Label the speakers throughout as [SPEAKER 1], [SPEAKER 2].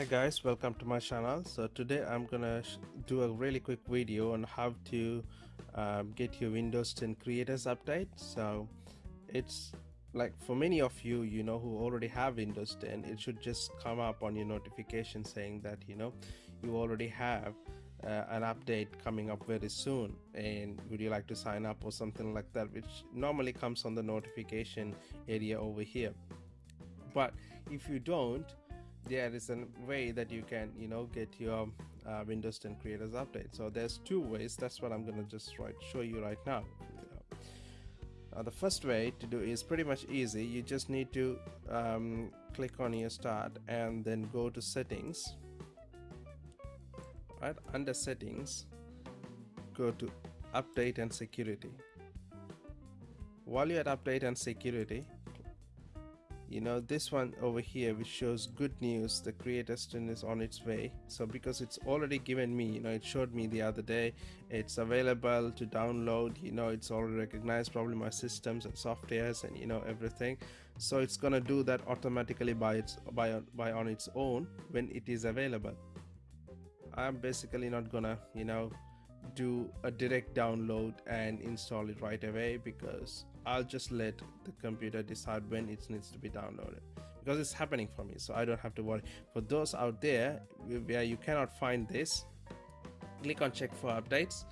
[SPEAKER 1] hi guys welcome to my channel. So today i'm gonna do a really quick video on how to um, get your windows 10 creators update. So it's like for many of you you know who already have windows 10 it should just come up on your notification saying that you know you already have uh, an update coming up very soon. And would you like to sign up or something like that which normally comes on the notification area over here. But if you don't there is a way that you can you know get your uh, windows 10 creators update so there's two ways. That's what i'm gonna just right show you right now uh, the first way to do is pretty much easy. You just need to um, click on your start and then go to settings. Right? Under settings go to update and security. While you're at update and security you know this one over here which shows good news the creator string is on its way. So because it's already given me you know it showed me the other day it's available to download you know it's already recognized probably my systems and softwares and you know everything. So it's gonna do that automatically by its by by on its own when it is available. I'm basically not gonna you know do a direct download and install it right away because I'll just let the computer decide when it needs to be downloaded because it's happening for me so I don't have to worry. For those out there where you cannot find this click on check for updates.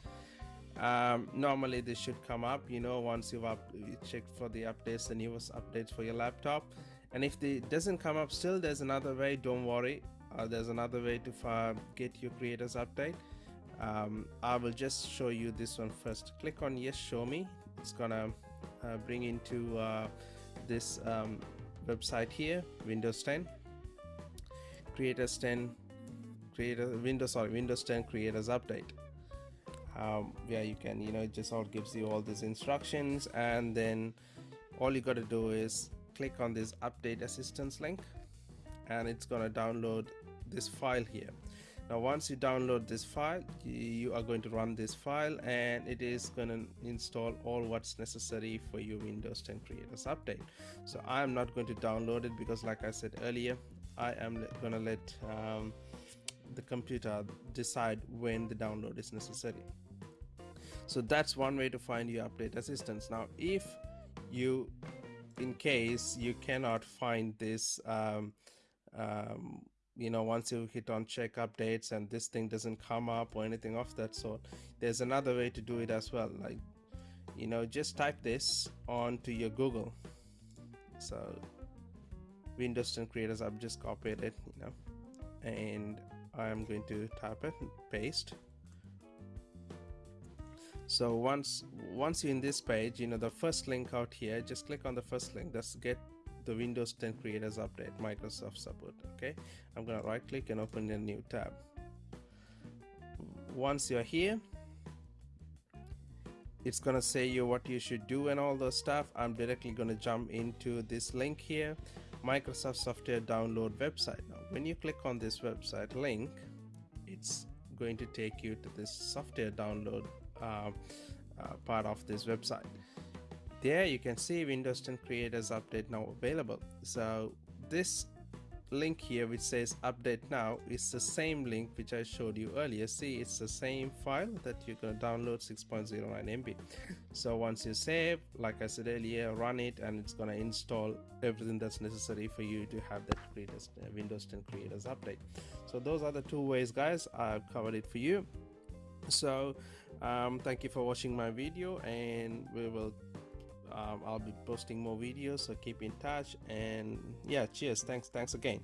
[SPEAKER 1] Um, normally this should come up you know once you've up, you checked for the updates the newest updates for your laptop. And if it doesn't come up still there's another way don't worry. Uh, there's another way to get your creators update um, I will just show you this one first. Click on yes show me. It's gonna uh, bring into uh, this um, website here Windows 10 creators 10 creator Windows sorry Windows 10 creators update. Um, yeah you can you know it just all gives you all these instructions and then all you got to do is click on this update assistant link and it's gonna download this file here now once you download this file you are going to run this file and it is going to install all what's necessary for your windows 10 creators update. So i am not going to download it because like i said earlier i am going to let um, the computer decide when the download is necessary. So that's one way to find your update assistant. Now if you in case you cannot find this um, um, you know once you hit on check updates and this thing doesn't come up or anything of that sort there's another way to do it as well. Like you know just type this onto your google. So windows 10 creators i've just copied it you know and i'm going to type it paste. So once once you're in this page you know the first link out here just click on the first link. That's get the Windows 10 Creators Update Microsoft support okay? I'm gonna right click and open a new tab. Once you're here it's gonna say you what you should do and all the stuff. I'm directly gonna jump into this link here Microsoft software download website. Now when you click on this website link it's going to take you to this software download uh, uh, part of this website there you can see windows 10 creators update now available. So this link here which says update now is the same link which I showed you earlier. See it's the same file that you're going to download 6.09 MB so once you save like I said earlier run it and it's going to install everything that's necessary for you to have that creators, uh, Windows 10 creators update. So those are the two ways guys. I've covered it for you. So um, thank you for watching my video and we will um, I'll be posting more videos so keep in touch. And yeah cheers. Thanks thanks again